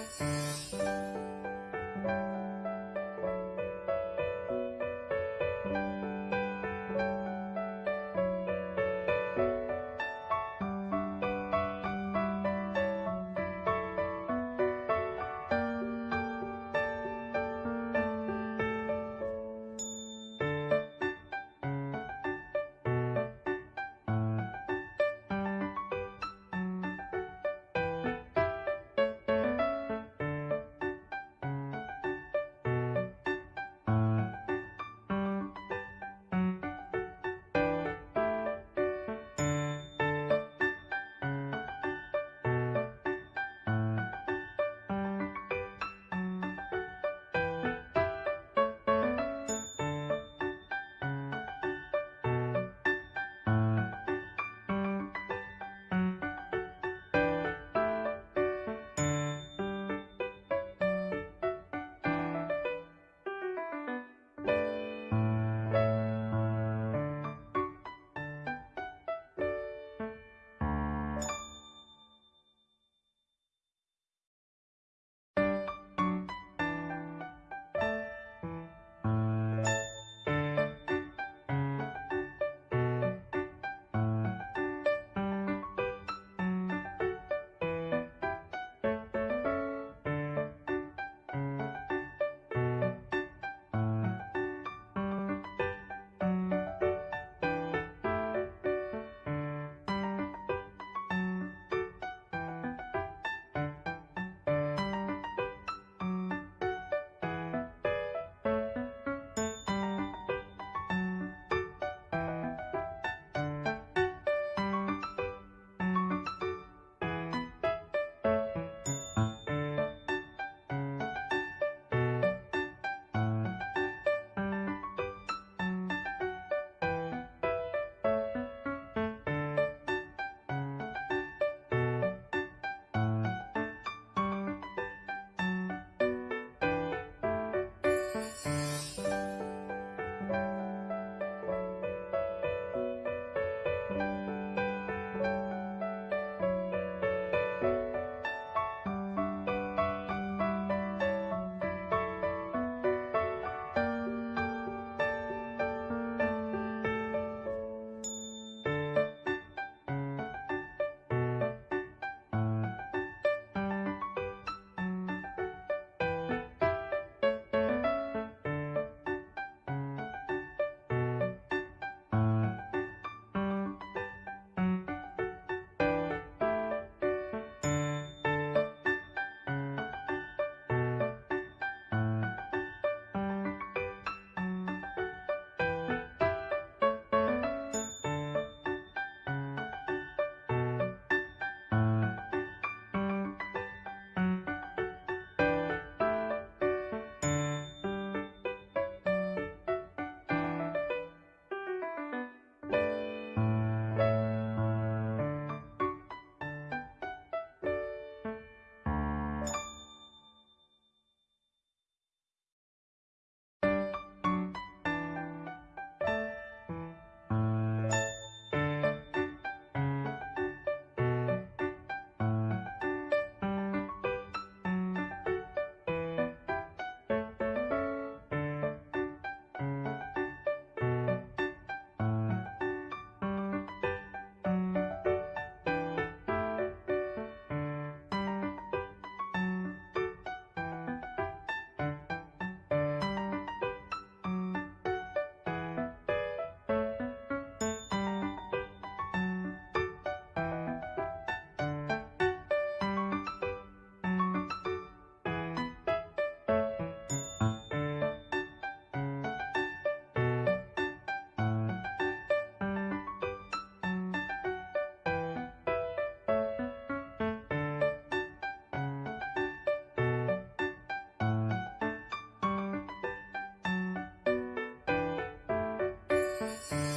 Bye. Thank